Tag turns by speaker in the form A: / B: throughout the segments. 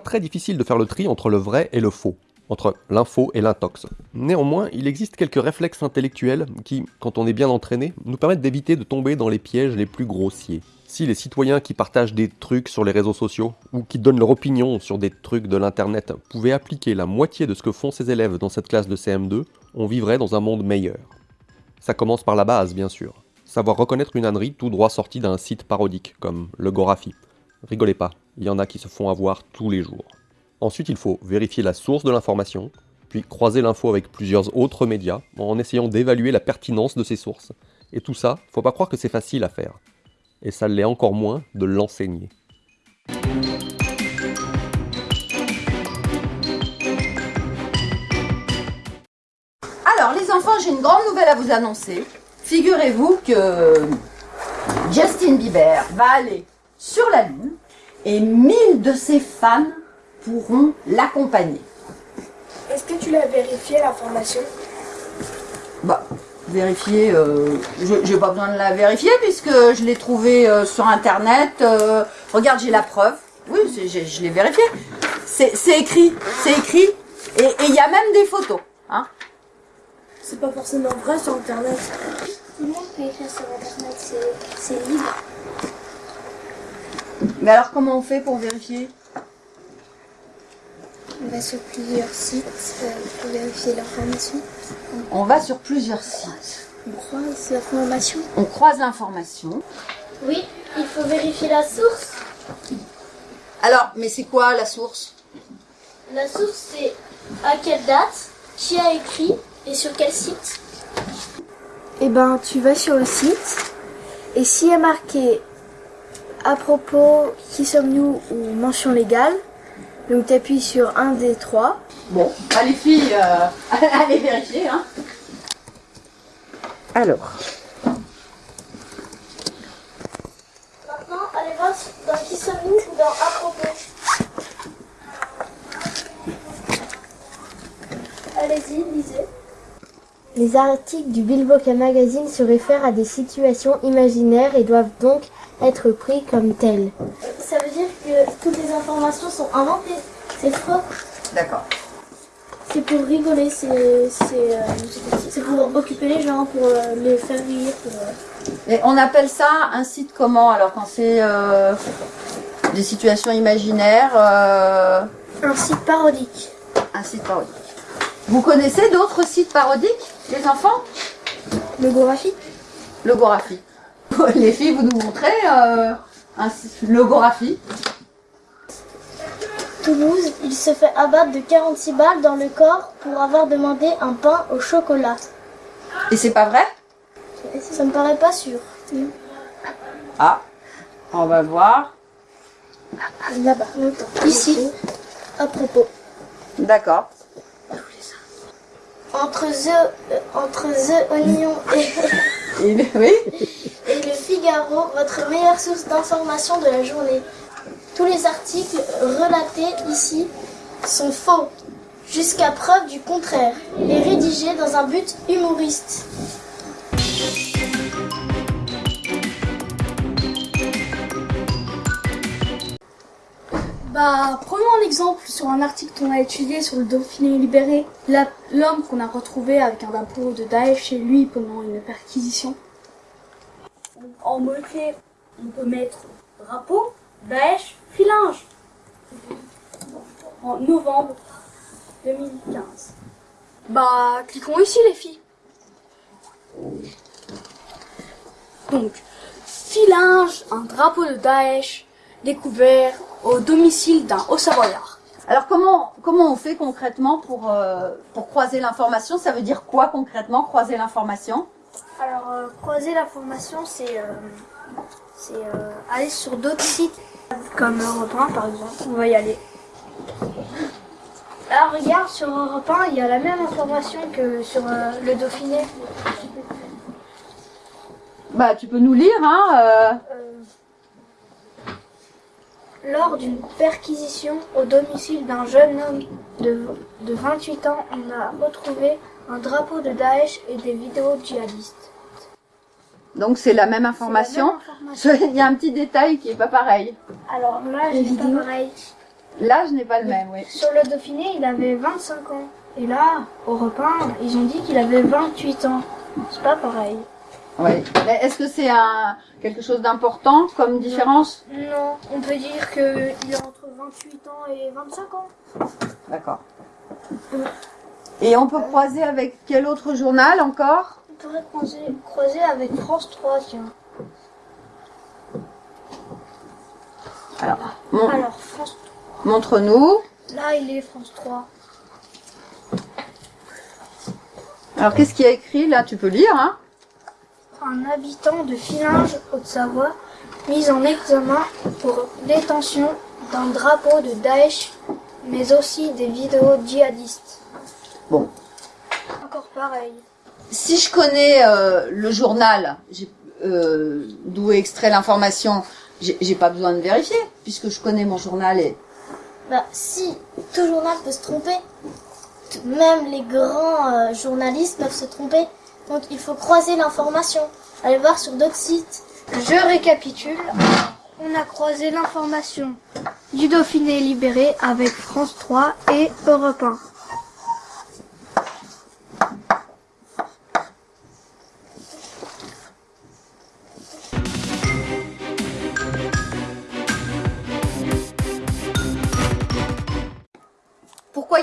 A: très difficile de faire le tri entre le vrai et le faux, entre l'info et l'intox. Néanmoins, il existe quelques réflexes intellectuels qui, quand on est bien entraîné, nous permettent d'éviter de tomber dans les pièges les plus grossiers. Si les citoyens qui partagent des trucs sur les réseaux sociaux, ou qui donnent leur opinion sur des trucs de l'internet, pouvaient appliquer la moitié de ce que font ces élèves dans cette classe de CM2, on vivrait dans un monde meilleur. Ça commence par la base, bien sûr. Savoir reconnaître une ânerie tout droit sortie d'un site parodique, comme le Gorafi. Rigolez pas, il y en a qui se font avoir tous les jours. Ensuite, il faut vérifier la source de l'information, puis croiser l'info avec plusieurs autres médias, en essayant d'évaluer la pertinence de ces sources. Et tout ça, faut pas croire que c'est facile à faire. Et ça l'est encore moins de l'enseigner.
B: Alors les enfants, j'ai une grande nouvelle à vous annoncer. Figurez-vous que Justin Bieber va aller sur la Lune et 1000 de ses fans pourront l'accompagner.
C: Est-ce que tu l'as vérifié l'information
B: Bah, vérifier, euh, je j'ai pas besoin de la vérifier puisque je l'ai trouvé euh, sur internet. euh, regarde, j'ai la preuve. Oui, je l'ai vérifié. C'est c'est écrit, c'est écrit. Et et il y a même des photos. Hein
C: C'est pas forcément vrai sur internet.
D: Tout le monde peut écrire sur internet, c'est- c'est libre.
B: Mais alors comment on fait pour vérifier?
D: On va sur plusieurs sites euh, pour vérifier l'information.
B: On va sur plusieurs sites.
D: On croise l'information.
B: On croise l'information.
D: Oui, il faut vérifier la source.
B: Alors, mais c'est quoi la source?
D: La source, c'est à quelle date, qui a écrit et sur quel site?
C: Eh ben, tu vas sur le site et s'il y a marqué à propos qui sommes-nous ou mention légale, donc tu appuies sur un des trois.
B: Bon, bah, les filles, euh, allez vérifier. Hein. Alors,
D: Maintenant, allez voir dans qui sommes-nous ou dans à propos? Allez-y, lisez.
E: Les articles du Billboard Magazine se réfèrent à des situations imaginaires et doivent donc être pris comme tels.
D: Ça veut dire que toutes les informations sont inventées. C'est faux.
B: d'accord.
D: C'est pour rigoler, c'est c'est, euh, c'est pour occuper les gens, pour euh, les faire rire. Pour, euh,
B: Et on appelle ça un site comment Alors quand c'est euh, des situations imaginaires, euh,
D: Un site parodique.
B: un site parodique. Vous connaissez d'autres sites parodiques, les enfants?
C: Le graphique
B: Le Gorafi. Les filles, vous nous montrez euh, un Gorafi.
D: Toulouse, il se fait abattre de 46 balles dans le corps pour avoir demandé un pain au chocolat.
B: Et c'est pas vrai?
D: Ça me paraît pas sûr.
B: Ah, on va voir.
D: Là-bas. Ici, à propos.
B: D'accord.
D: Entre The, euh, entre The Oignon et,
B: Oui
D: Votre meilleure source d'information de la journée. Tous les articles relatés ici sont faux, jusqu'à preuve du contraire, et rédigés dans un but humoriste.
F: Bah, prenons un exemple sur un article qu'on a étudié sur le Dauphiné libéré. L'homme qu'on a retrouvé avec un drapeau de Daesh chez lui pendant une perquisition. En mots-clés, on peut mettre drapeau, Daesh, filinge. En novembre 2015.
C: Bah, cliquons ici les filles.
F: Donc, filinge, un drapeau de Daesh découvert au domicile d'un haut-savoyard.
B: Alors comment comment on fait concrètement pour euh, pour croiser l'information? Ça veut dire quoi concrètement croiser l'information?
D: Alors, euh, croiser l'information, c'est euh, c'est, euh, aller sur d'autres sites.
C: Comme Europe 1 par exemple. On va y aller.
D: Alors, regarde, sur Europe 1, il y a la même information que sur le Dauphiné.
B: Bah tu peux nous lire hein.
D: Lors d'une perquisition au domicile d'un jeune homme de, de 28 ans, on a retrouvé un drapeau de Daesh et des vidéos djihadistes.
B: Donc c'est la même information.
D: C'est la même information.
B: Il y a un petit détail qui est pas pareil.
D: Alors là,
C: Les
D: c'est pas pareil.
B: L'âge n'est pas le même, oui.
C: Sur le Dauphiné, il avait 25 ans. Et là, au repas, ils ont dit qu'il avait 28 ans. C'est pas pareil.
B: Oui. Mais est-ce que c'est un quelque chose d'important comme différence?
C: Non, on peut dire qu'il a entre 28 ans et 25 ans.
B: D'accord. Et on peut croiser avec quel autre journal encore?
C: On pourrait croiser, croiser avec France 3, tiens.
B: Alors, mon-
C: Alors, France
B: montre-nous.
C: là, il est France 3.
B: Alors, qu'est-ce qu'il y a écrit? Là Tu peux lire, hein
C: Un habitant de Filinge, Haute-Savoie, mis en examen pour détention d'un drapeau de Daesh, mais aussi des vidéos djihadistes.
B: Bon.
C: Encore pareil.
B: Si je connais euh, le journal euh, d'où est extrait l'information, j'ai pas besoin de vérifier puisque je connais mon journal et
D: Bah, si, tout journal peut se tromper. Même les grands euh, journalistes peuvent se tromper. Donc, il faut croiser l'information. Aller voir sur d'autres sites.
C: Je récapitule. On a croisé l'information du Dauphiné libéré avec France 3 et Europe 1.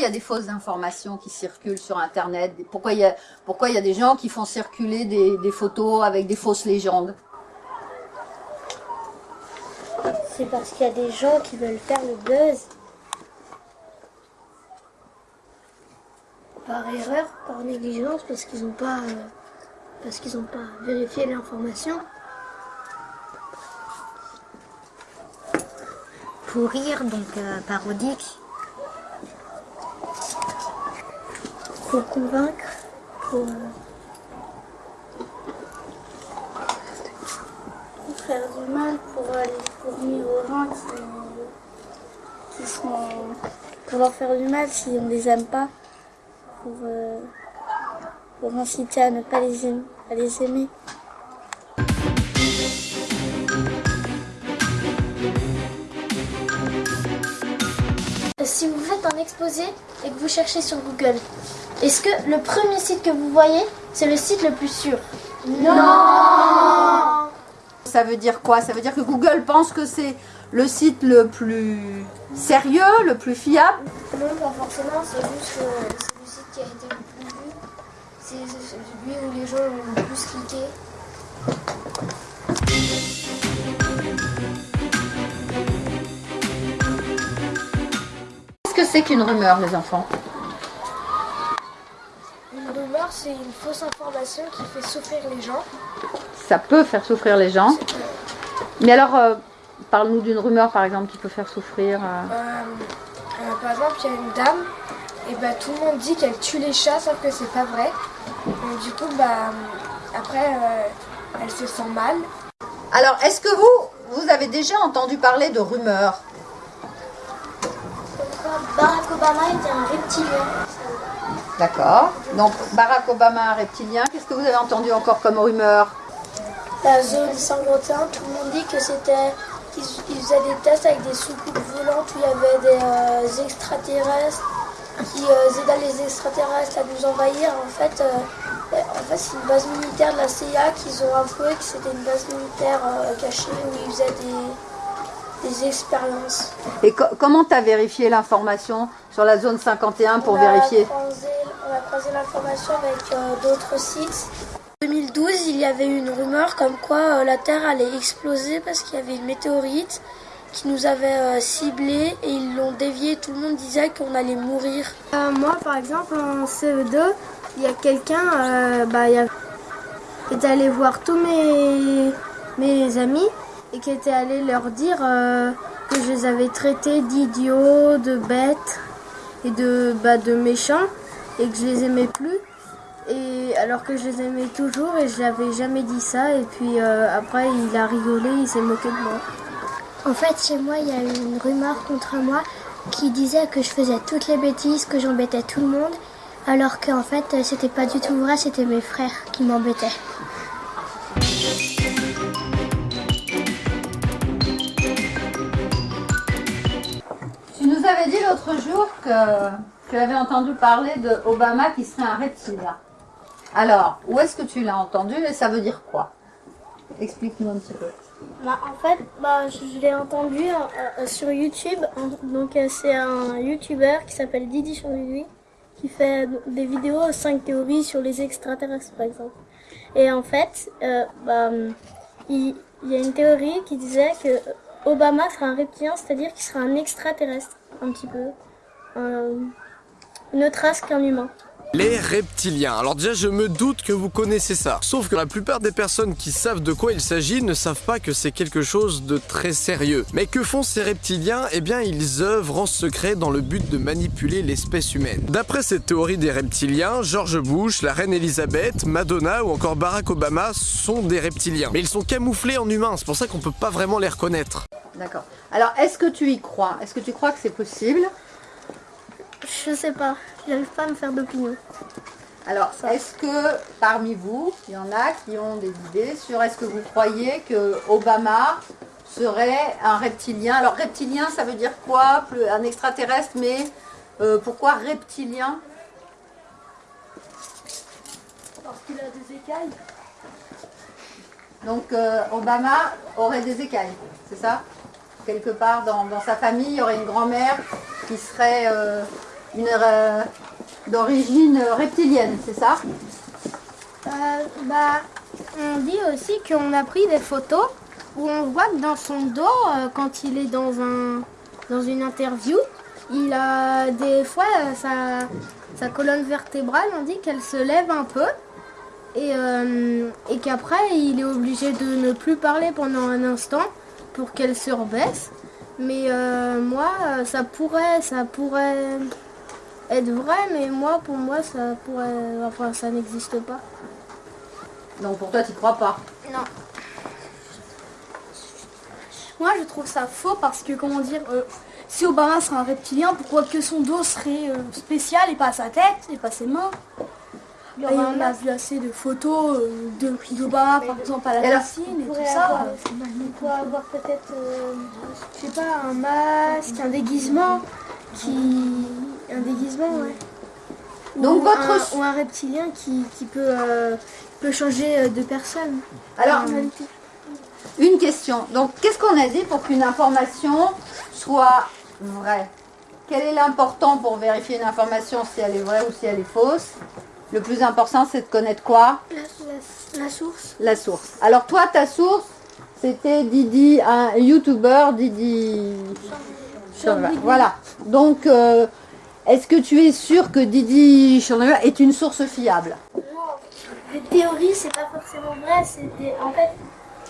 B: Il y a des fausses informations qui circulent sur internet Pourquoi il y a pourquoi il y a des gens qui font circuler des, des photos avec des fausses légendes?
E: C'est parce qu'il y a des gens qui veulent faire le buzz. Par erreur, par négligence, parce qu'ils n'ont pas, euh, parce qu'ils n'ont pas vérifié l'information.
G: Pour rire, donc euh, parodique.
E: Pour convaincre, pour, euh,
F: Pour faire du mal, pour aller fournir aux qui, qui sont. pour leur faire du mal si on les aime pas. Pour, euh, pour inciter à ne pas les aimer. À les aimer.
D: Si vous faites un exposé et que vous cherchez sur Google, est-ce que le premier site que vous voyez, c'est le site le plus sûr?
B: Ça veut dire quoi? Ça veut dire que Google pense que c'est le site le plus sérieux, le plus fiable?
C: Non, pas forcément, c'est juste que c'est le site qui a été le plus vu. C'est celui où les gens ont le plus cliqué.
B: Qu'est-ce que c'est qu'une rumeur, les enfants?
C: C'est une fausse information qui fait souffrir les gens.
B: Ça peut faire souffrir les gens. Mais alors, euh, parle-nous d'une rumeur, par exemple, qui peut faire souffrir. euh.
C: Euh, euh, par exemple, il y a une dame, et bah, tout le monde dit qu'elle tue les chats, sauf que c'est pas vrai. Donc, du coup, bah, après, euh, elle se sent mal.
B: Alors, est-ce que vous, vous avez déjà entendu parler de rumeurs?
D: Barack Obama était un reptilien.
B: D'accord. Donc, Barack Obama, un reptilien. Qu'est-ce que vous avez entendu encore comme rumeur
C: La zone 51, tout le monde dit que c'était. Ils, ils faisaient des tests avec des soucoupes volantes où il y avait des euh, extraterrestres qui euh, aidaient les extraterrestres à nous envahir. En fait, euh, en fait c'est une base militaire de la CIA qu'ils ont avoué que c'était une base militaire euh, cachée où ils faisaient des, des expériences.
B: Et co- comment tu as vérifié l'information sur la zone 51 pour
C: on
B: vérifier?
C: On a croisé l'information avec euh, d'autres sites. En 2012, il y avait une rumeur comme quoi euh, la Terre allait exploser parce qu'il y avait une météorite qui nous avait euh, ciblés et ils l'ont dévié. Tout le monde disait qu'on allait mourir.
E: Moi, par exemple, en CE2, il y a quelqu'un bah, qui est allé voir tous mes, mes amis et qui était allé leur dire que je les avais traités d'idiots, de bêtes et de, bah, de méchants et que je les aimais plus. Et alors que je les aimais toujours et je n'avais jamais dit ça. Et puis euh, après, il a rigolé, il s'est moqué de moi.
G: En fait, chez moi, il y a eu une rumeur contre moi qui disait que je faisais toutes les bêtises, que j'embêtais tout le monde, alors qu'en fait, c'était pas du tout vrai, c'était mes frères qui m'embêtaient.
B: Tu nous m'avais dit l'autre jour que tu avais entendu parler de Obama qui serait un reptilien. Alors, où est-ce que tu l'as entendu et ça veut dire quoi? Explique-nous un petit peu.
D: Bah, en fait, bah, je, l'ai entendu euh, euh, sur YouTube. Donc, euh, c'est un YouTuber qui s'appelle Didi Chandelui qui fait des vidéos 5 théories sur les extraterrestres, par exemple. Et en fait, bah, il, il y a une théorie qui disait que Obama serait un reptilien, c'est-à-dire qu'il serait un extraterrestre, un petit peu. Euh, une autre race qu'un humain.
H: Les reptiliens. Alors déjà, je me doute que vous connaissez ça. Sauf que la plupart des personnes qui savent de quoi il s'agit ne savent pas que c'est quelque chose de très sérieux. Mais que font ces reptiliens? Eh bien, ils œuvrent en secret dans le but de manipuler l'espèce humaine. D'après cette théorie des reptiliens, George Bush, la reine Elisabeth, Madonna ou encore Barack Obama sont des reptiliens. Mais ils sont camouflés en humains, c'est pour ça qu'on peut pas vraiment les reconnaître.
B: D'accord. Alors, est-ce que tu y crois? Est-ce que tu crois que c'est possible?
D: Je sais pas, j'arrive pas à me faire d'opinion.
B: Alors, est-ce que parmi vous, il y en a qui ont des idées sur est-ce que vous croyez que Obama serait un reptilien? Alors, reptilien, ça veut dire quoi? Un extraterrestre, mais euh, pourquoi reptilien?
F: Parce qu'il a des écailles.
B: Donc, euh, Obama aurait des écailles, c'est ça? Quelque part dans, dans sa famille, il y aurait une grand-mère qui serait euh, une euh, d'origine reptilienne, c'est ça?
E: Euh, bah, on dit aussi qu'on a pris des photos où on voit que dans son dos, euh, quand il est dans, un, dans une interview, il a des fois euh, sa, sa colonne vertébrale, on dit qu'elle se lève un peu et, euh, et qu'après il est obligé de ne plus parler pendant un instant pour qu'elle se rebaisse. Mais euh, moi, euh, ça pourrait, ça pourrait être vrai, mais moi, pour moi, ça pourrait, enfin, ça n'existe pas.
B: Donc, pour toi, tu crois pas?
F: Moi, je trouve ça faux parce que, comment dire, euh, si Obama serait un reptilien, pourquoi que son dos serait euh, spécial et pas sa tête et pas ses mains? Et on a vu assez de photos euh, de d'Obama, par exemple, à la
B: Et
F: piscine et tout ça.
E: avoir-. On pourrait avoir peut-être, euh, je sais pas, un masque, un déguisement qui. Un déguisement, ouais.
B: Donc,
E: ou,
B: votre-
E: un, ou un reptilien qui, qui peut, euh, peut changer euh, de personne.
B: Alors. Une question. Donc, qu'est-ce qu'on a dit pour qu'une information soit vraie? Quel est l'important pour vérifier une information si elle est vraie ou si elle est fausse? Le plus important, c'est de connaître quoi?
E: La, la- la source.
B: La source. Alors, toi, ta source, c'était Didi, un YouTuber, Didi. Voilà. Donc, euh, est-ce que tu es sûr que Didi Chandeleur est une source fiable?
D: Les théories, c'est pas forcément vrai, c'est des, en fait,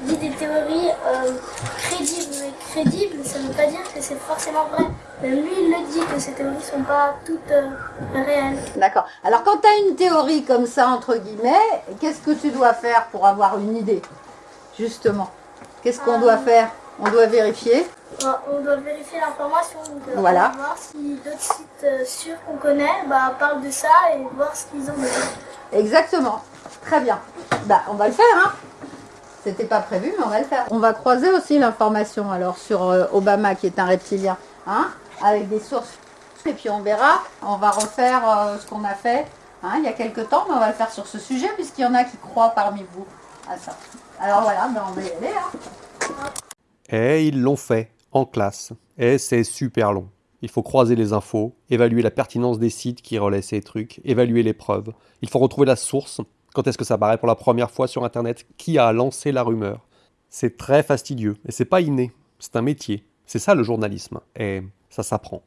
D: dit des théories euh, crédibles, mais crédibles, ça ne veut pas dire que c'est forcément vrai. Même lui, il le dit que ces théories sont pas toutes euh, réelles.
B: D'accord. Alors quand tu as une théorie comme ça, entre guillemets, qu'est-ce que tu dois faire pour avoir une idée? Justement. Qu'est-ce qu'on doit faire? On doit vérifier?
D: Euh, on doit vérifier l'information, euh,
B: Voilà.
D: on va voir si d'autres sites euh, sûrs qu'on connaît bah, parlent de ça et voir ce qu'ils ont.
B: Exactement. Très bien. Bah, on va le faire, hein C'était pas prévu, mais on va le faire. On va croiser aussi l'information alors sur euh, Obama qui est un reptilien, hein Avec des sources. Et puis on verra. On va refaire euh, ce qu'on a fait hein, il y a quelques temps, mais on va le faire sur ce sujet puisqu'il y en a qui croient parmi vous à ça. Alors voilà, ben, on va y aller. Hein.
A: Et ils l'ont fait, en classe. Et c'est super long. Il faut croiser les infos, évaluer la pertinence des sites qui relaient ces trucs, évaluer les preuves. Il faut retrouver la source. Quand est-ce que ça apparaît pour la première fois sur Internet Qui a lancé la rumeur? C'est très fastidieux. Et c'est pas inné. C'est un métier. C'est ça le journalisme. Et ça s'apprend.